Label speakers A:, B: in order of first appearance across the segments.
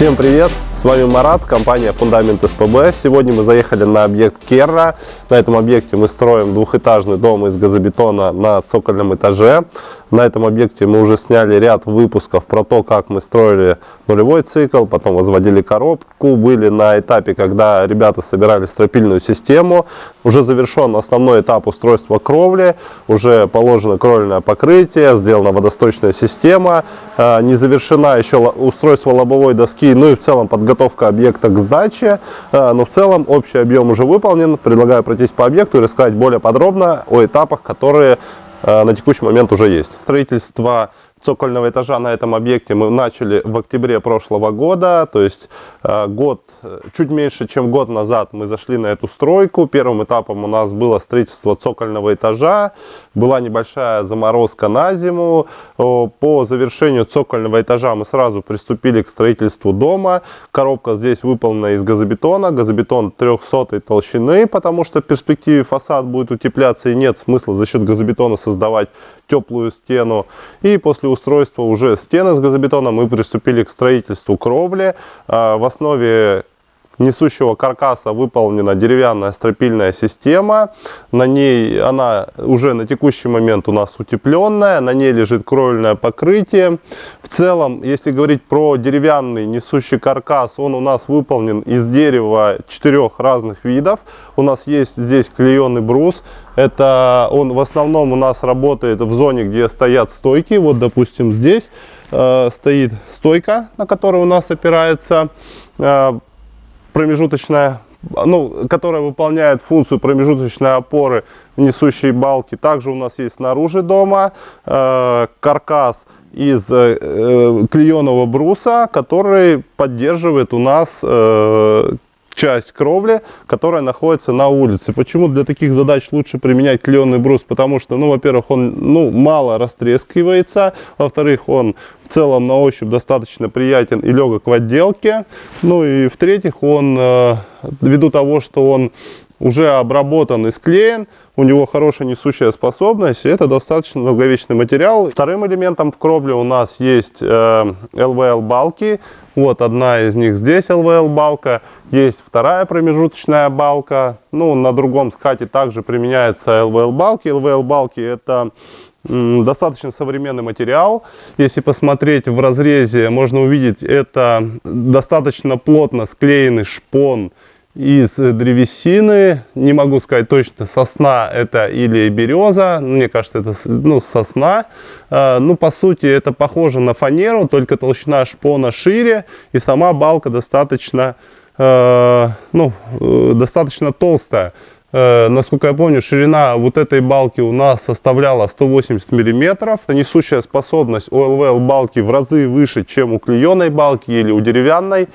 A: Всем привет! С вами Марат, компания Фундамент СПБ. Сегодня мы заехали на объект Керра. На этом объекте мы строим двухэтажный дом из газобетона на цокольном этаже. На этом объекте мы уже сняли ряд выпусков про то, как мы строили нулевой цикл, потом возводили коробку, были на этапе, когда ребята собирали стропильную систему. Уже завершен основной этап устройства кровли, уже положено кровельное покрытие, сделана водосточная система, а, не завершена еще устройство лобовой доски, ну и в целом подготовка объекта к сдаче. А, но в целом общий объем уже выполнен. Предлагаю пройтись по объекту и рассказать более подробно о этапах, которые на текущий момент уже есть. Строительство цокольного этажа на этом объекте мы начали в октябре прошлого года, то есть э, год, чуть меньше, чем год назад мы зашли на эту стройку. Первым этапом у нас было строительство цокольного этажа, была небольшая заморозка на зиму. По завершению цокольного этажа мы сразу приступили к строительству дома. Коробка здесь выполнена из газобетона, газобетон 300 толщины, потому что в перспективе фасад будет утепляться и нет смысла за счет газобетона создавать теплую стену. И после устройства уже стены с газобетона мы приступили к строительству кровли. А, в основе несущего каркаса выполнена деревянная стропильная система. На ней она уже на текущий момент у нас утепленная, на ней лежит кровельное покрытие. В целом, если говорить про деревянный несущий каркас, он у нас выполнен из дерева четырех разных видов. У нас есть здесь клееный брус. Это он в основном у нас работает в зоне, где стоят стойки. Вот, допустим, здесь э, стоит стойка, на которой у нас опирается э, промежуточная, ну, которая выполняет функцию промежуточной опоры несущей балки. Также у нас есть снаружи дома э, каркас из э, клееного бруса, который поддерживает у нас э, часть кровли, которая находится на улице. Почему для таких задач лучше применять клееный брус? Потому что, ну, во-первых, он ну, мало растрескивается, во-вторых, он в целом на ощупь достаточно приятен и легок в отделке. Ну и в-третьих, он, э, ввиду того, что он уже обработан и склеен, у него хорошая несущая способность, и это достаточно долговечный материал. Вторым элементом в кровле у нас есть э, LVL балки, вот одна из них здесь LVL балка, есть вторая промежуточная балка, ну на другом скате также применяется LVL балки. LVL балки это достаточно современный материал. Если посмотреть в разрезе, можно увидеть, это достаточно плотно склеенный шпон из древесины. Не могу сказать точно, сосна это или береза. Мне кажется, это ну, сосна. А, ну, по сути, это похоже на фанеру, только толщина шпона шире. И сама балка достаточно, а, ну, э, достаточно толстая. Э, насколько я помню, ширина вот этой балки у нас составляла 180 миллиметров. Несущая способность OLVL балки в разы выше, чем у клееной балки или у деревянной.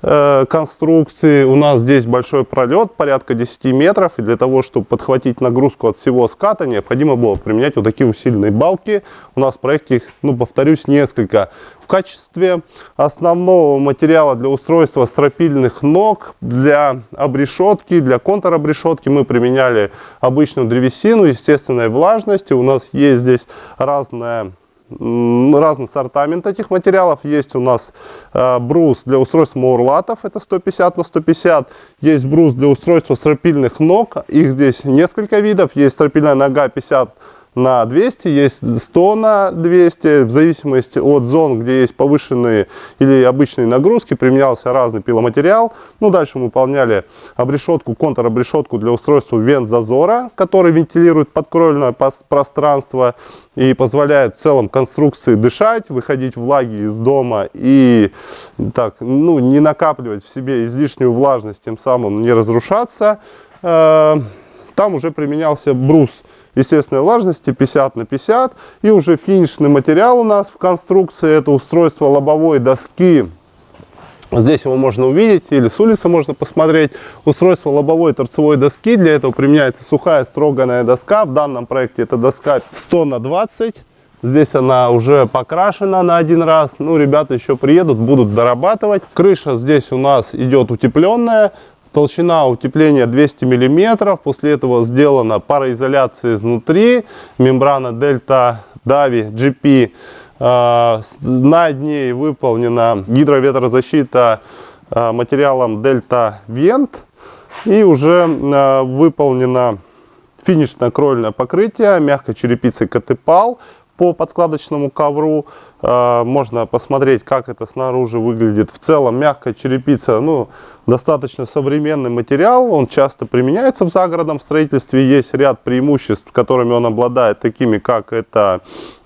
A: Э, конструкции. У нас здесь большой пролет, порядка 10 метров. И для того, чтобы подхватить нагрузку от всего ската, необходимо было применять вот такие усиленные балки. У нас в проекте их, ну, повторюсь, несколько. В качестве основного материала для устройства стропильных ног, для обрешетки, для контур-обрешетки мы применяли обычную древесину естественной влажности. У нас есть здесь разная разный ассортимент этих материалов. Есть у нас э, брус для устройства маурлатов, это 150 на 150. Есть брус для устройства стропильных ног, их здесь несколько видов. Есть стропильная нога 50 на 200, есть 100 на 200, в зависимости от зон, где есть повышенные или обычные нагрузки, применялся разный пиломатериал. Ну, дальше мы выполняли обрешетку, контр-обрешетку для устройства вент зазора, который вентилирует подкровельное пространство и позволяет в целом конструкции дышать, выходить влаги из дома и так, ну, не накапливать в себе излишнюю влажность, тем самым не разрушаться. Э, там уже применялся брус естественной влажности 50 на 50. И уже финишный материал у нас в конструкции, это устройство лобовой доски. Здесь его можно увидеть или с улицы можно посмотреть. Устройство лобовой торцевой доски. Для этого применяется сухая строганная доска. В данном проекте это доска 100 на 20. Здесь она уже покрашена на один раз. Ну, ребята еще приедут, будут дорабатывать. Крыша здесь у нас идет утепленная. Толщина утепления 200 мм. После этого сделана пароизоляция изнутри. Мембрана Delta Davi GP На ней выполнена гидроветрозащита материалом Delta Vent. И уже выполнено финишное кровельное покрытие мягкой черепицей Катепал по подкладочному ковру. Э, можно посмотреть, как это снаружи выглядит. В целом мягкая черепица, ну, достаточно современный материал. Он часто применяется в загородном строительстве. Есть ряд преимуществ, которыми он обладает, такими как это,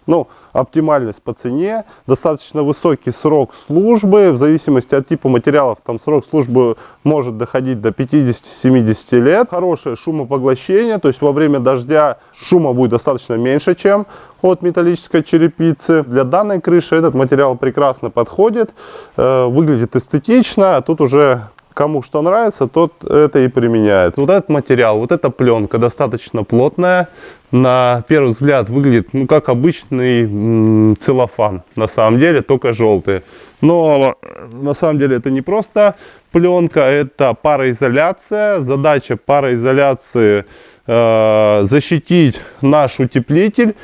A: ну, оптимальность по цене, достаточно высокий срок службы, в зависимости от типа материалов, там срок службы может доходить до 50-70 лет. Хорошее шумопоглощение, то есть во время дождя шума будет достаточно меньше, чем от металлической черепицы. Для данной крыши этот материал прекрасно подходит, э, выглядит эстетично, а тут уже кому что нравится, тот это и применяет. Вот этот материал, вот эта пленка достаточно плотная, на первый взгляд выглядит ну как обычный целлофан, на самом деле только желтый. Но на самом деле это не просто пленка, это пароизоляция. Задача пароизоляции э, защитить наш утеплитель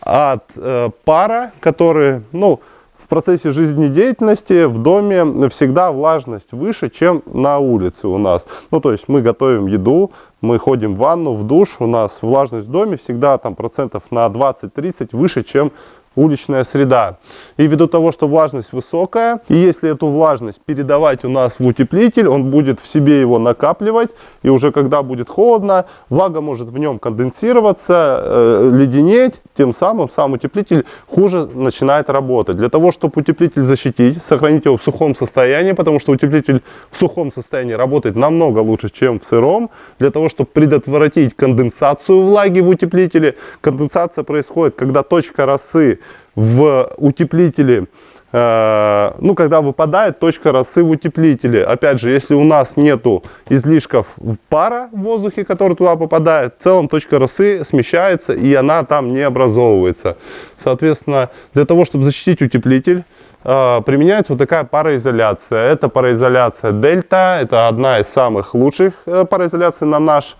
A: от э, пара, который, ну, в процессе жизнедеятельности в доме всегда влажность выше, чем на улице у нас. Ну, то есть мы готовим еду, мы ходим в ванну, в душ, у нас влажность в доме всегда там процентов на 20-30 выше, чем уличная среда. И ввиду того, что влажность высокая, и если эту влажность передавать у нас в утеплитель, он будет в себе его накапливать, и уже когда будет холодно, влага может в нем конденсироваться, э, леденеть, тем самым сам утеплитель хуже начинает работать. Для того, чтобы утеплитель защитить, сохранить его в сухом состоянии, потому что утеплитель в сухом состоянии работает намного лучше, чем в сыром. Для того, чтобы предотвратить конденсацию влаги в утеплителе, конденсация происходит, когда точка росы в утеплителе, э, ну, когда выпадает точка росы в утеплителе. Опять же, если у нас нету излишков пара в воздухе, который туда попадает, в целом точка росы смещается и она там не образовывается. Соответственно, для того, чтобы защитить утеплитель, э, применяется вот такая пароизоляция. Это пароизоляция Дельта, это одна из самых лучших э, пароизоляций на наш,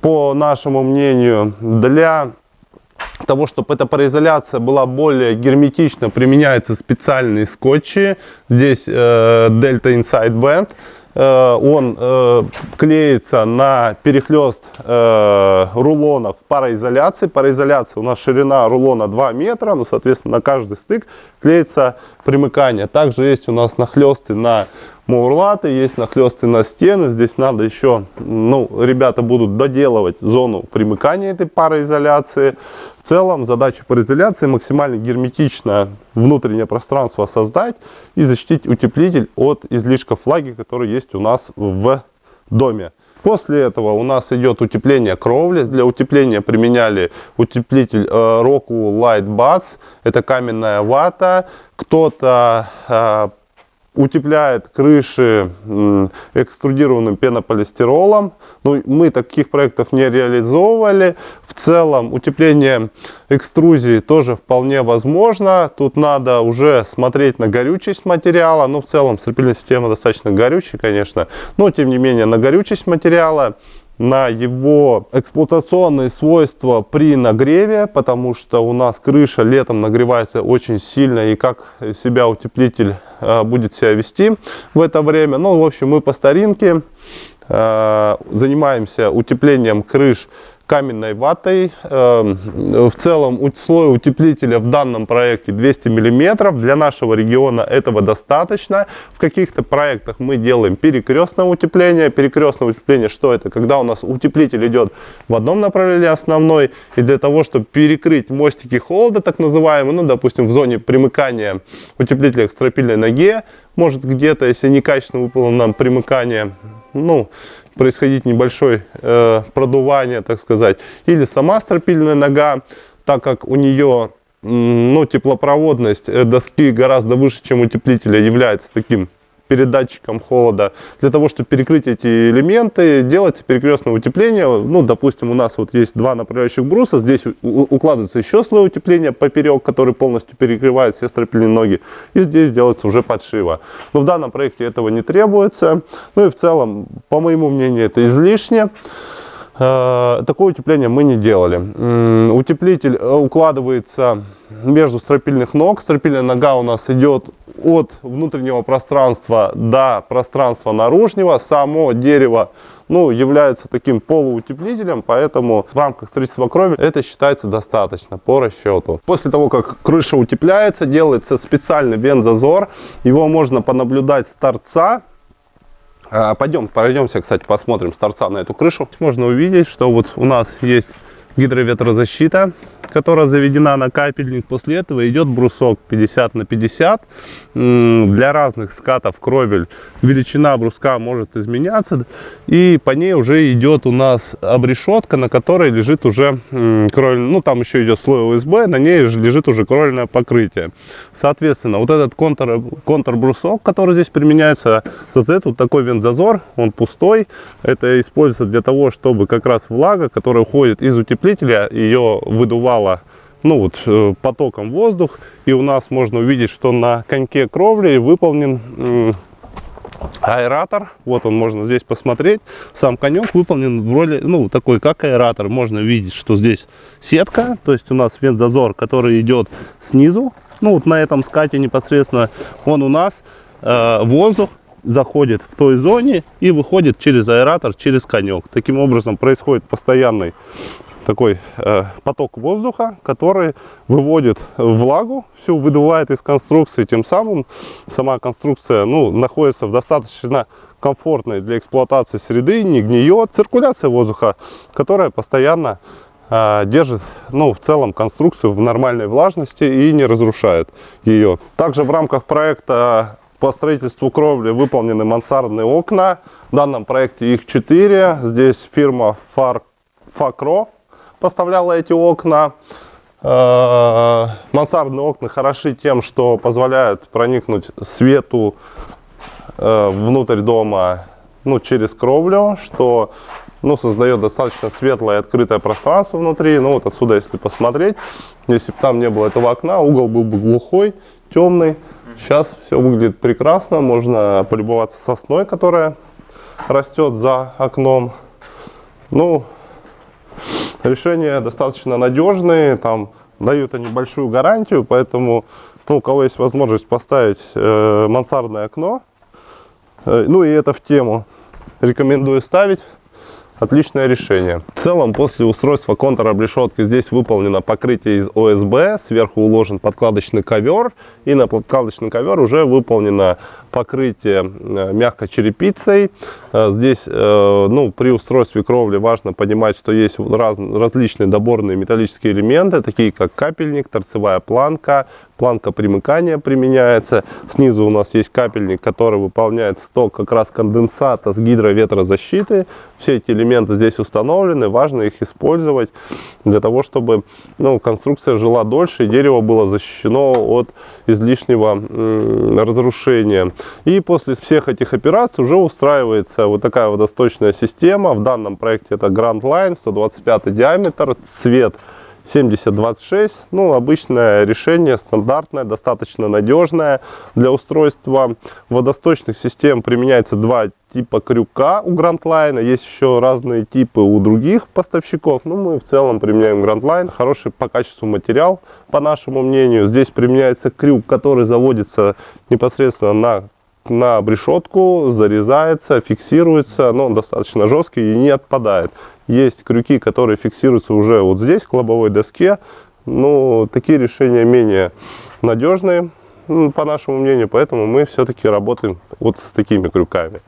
A: по нашему мнению, для того, чтобы эта пароизоляция была более герметична, применяются специальные скотчи. Здесь э, Delta Inside Band. Э, он э, клеится на перехлест э, рулонов пароизоляции. Пароизоляция у нас ширина рулона 2 метра, ну, соответственно, на каждый стык клеится примыкание. Также есть у нас нахлесты на мурлаты, есть нахлесты на стены. Здесь надо еще, ну, ребята будут доделывать зону примыкания этой пароизоляции. В целом задача пароизоляции максимально герметично внутреннее пространство создать и защитить утеплитель от излишков влаги, которые есть у нас в доме. После этого у нас идет утепление кровли. Для утепления применяли утеплитель э, Rockwell Light Buds. Это каменная вата. Кто-то э, утепляет крыши экструдированным пенополистиролом. Ну, мы таких проектов не реализовывали. В целом утепление экструзии тоже вполне возможно. Тут надо уже смотреть на горючесть материала. Ну, в целом стропильная система достаточно горючая, конечно. Но, тем не менее, на горючесть материала на его эксплуатационные свойства при нагреве, потому что у нас крыша летом нагревается очень сильно, и как себя утеплитель э, будет себя вести в это время. Ну, в общем, мы по старинке э, занимаемся утеплением крыш каменной ватой. Эм, в целом слой утеплителя в данном проекте 200 мм. Для нашего региона этого достаточно. В каких-то проектах мы делаем перекрестное утепление. Перекрестное утепление, что это? Когда у нас утеплитель идет в одном направлении основной. И для того, чтобы перекрыть мостики холода, так называемые, ну, допустим, в зоне примыкания утеплителя к стропильной ноге, может где-то, если некачественно выполнено примыкание, ну, происходить небольшое э, продувание, так сказать. Или сама стропильная нога, так как у нее ну, теплопроводность э, доски гораздо выше, чем утеплителя, является таким передатчиком холода. Для того, чтобы перекрыть эти элементы, делается перекрестное утепление. Ну, допустим, у нас вот есть два направляющих бруса, здесь укладывается еще слой утепления поперек, который полностью перекрывает все стропильные ноги. И здесь делается уже подшива. Но в данном проекте этого не требуется. Ну и в целом, по моему мнению, это излишне. Э, такое утепление мы не делали. Утеплитель э, укладывается между стропильных ног. Стропильная нога у нас идет от внутреннего пространства до пространства наружного. Само дерево ну, является таким полуутеплителем, поэтому в рамках строительства крови это считается достаточно по расчету. После того, как крыша утепляется, делается специальный вент-зазор. Его можно понаблюдать с торца а, пойдем, пройдемся, кстати, посмотрим с торца на эту крышу. Можно увидеть, что вот у нас есть гидроветрозащита которая заведена на капельник. После этого идет брусок 50 на 50. Для разных скатов кровель величина бруска может изменяться. И по ней уже идет у нас обрешетка, на которой лежит уже кровель. Ну, там еще идет слой ОСБ, на ней лежит уже кровельное покрытие. Соответственно, вот этот контур, контур брусок, который здесь применяется, этот вот такой вентзазор, он пустой. Это используется для того, чтобы как раз влага, которая уходит из утеплителя, ее выдувала попало ну вот, э, потоком воздух. И у нас можно увидеть, что на коньке кровли выполнен аэратор. Вот он, можно здесь посмотреть. Сам конек выполнен в роли, ну, такой, как аэратор. Можно видеть, что здесь сетка, то есть у нас вент-зазор, который идет снизу. Ну, вот на этом скате непосредственно он у нас э, воздух заходит в той зоне и выходит через аэратор, через конек. Таким образом происходит постоянный такой э, поток воздуха, который выводит влагу, всю выдувает из конструкции, тем самым сама конструкция ну, находится в достаточно комфортной для эксплуатации среды, не гниет. Циркуляция воздуха, которая постоянно э, держит ну, в целом конструкцию в нормальной влажности и не разрушает ее. Также в рамках проекта по строительству кровли выполнены мансардные окна. В данном проекте их 4. Здесь фирма Far Факро поставляла эти окна. Э, мансардные окна хороши тем, что позволяют проникнуть свету э, внутрь дома ну, через кровлю, что ну, создает достаточно светлое и открытое пространство внутри. Ну, вот отсюда, если посмотреть, если бы там не было этого окна, угол был бы глухой, темный. Сейчас все выглядит прекрасно, можно полюбоваться сосной, которая растет за окном. Ну, решения достаточно надежные, там дают они большую гарантию, поэтому ну, у кого есть возможность поставить э, мансардное окно, э, ну и это в тему, рекомендую ставить. Отличное решение. В целом, после устройства контура обрешетки здесь выполнено покрытие из ОСБ, сверху уложен подкладочный ковер, и на подкладочный ковер уже выполнено покрытие э, мягкой черепицей. Э, здесь э, ну, при устройстве кровли важно понимать, что есть раз, различные доборные металлические элементы, такие как капельник, торцевая планка, планка примыкания применяется. Снизу у нас есть капельник, который выполняет сток как раз конденсата с гидроветрозащиты. Все эти элементы здесь установлены, важно их использовать для того, чтобы ну, конструкция жила дольше и дерево было защищено от излишнего разрушения. И после всех этих операций уже устраивается вот такая водосточная система. В данном проекте это Grand Line, 125 диаметр, цвет 7026. Ну, обычное решение, стандартное, достаточно надежное для устройства водосточных систем. Применяется два типа крюка у Line. Есть еще разные типы у других поставщиков. Но мы в целом применяем Line. Хороший по качеству материал, по нашему мнению. Здесь применяется крюк, который заводится непосредственно на на обрешетку, зарезается, фиксируется, но он достаточно жесткий и не отпадает. Есть крюки, которые фиксируются уже вот здесь, к лобовой доске. Но такие решения менее надежные, по нашему мнению, поэтому мы все-таки работаем вот с такими крюками.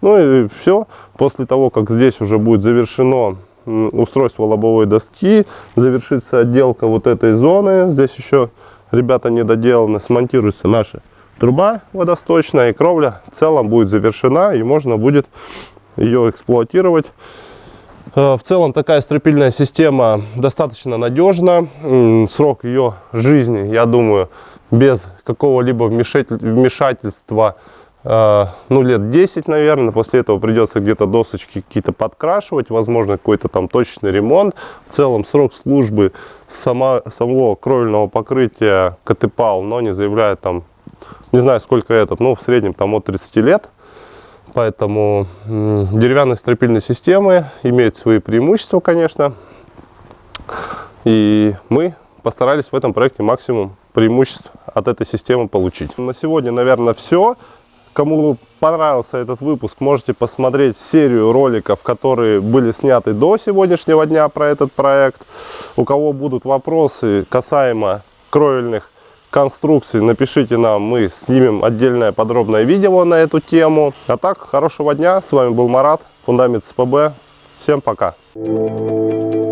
A: Ну и все. После того, как здесь уже будет завершено устройство лобовой доски, завершится отделка вот этой зоны. Здесь еще, ребята, не доделаны, смонтируется наша труба водосточная, и кровля в целом будет завершена, и можно будет ее эксплуатировать. Э, в целом такая стропильная система достаточно надежна. Срок ее жизни, я думаю, без какого-либо вмешательства Э, ну, лет 10, наверное. После этого придется где-то досочки какие-то подкрашивать, возможно, какой-то там точный ремонт. В целом срок службы сама, самого кровельного покрытия КТПАЛ, но не заявляет там, не знаю, сколько этот, но в среднем там от 30 лет. Поэтому деревянные стропильные системы имеют свои преимущества, конечно. И мы постарались в этом проекте максимум преимуществ от этой системы получить. На сегодня, наверное, все. Кому понравился этот выпуск, можете посмотреть серию роликов, которые были сняты до сегодняшнего дня про этот проект. У кого будут вопросы касаемо кровельных конструкций, напишите нам, мы снимем отдельное подробное видео на эту тему. А так, хорошего дня, с вами был Марат, Фундамент СПБ. Всем пока! Thank you.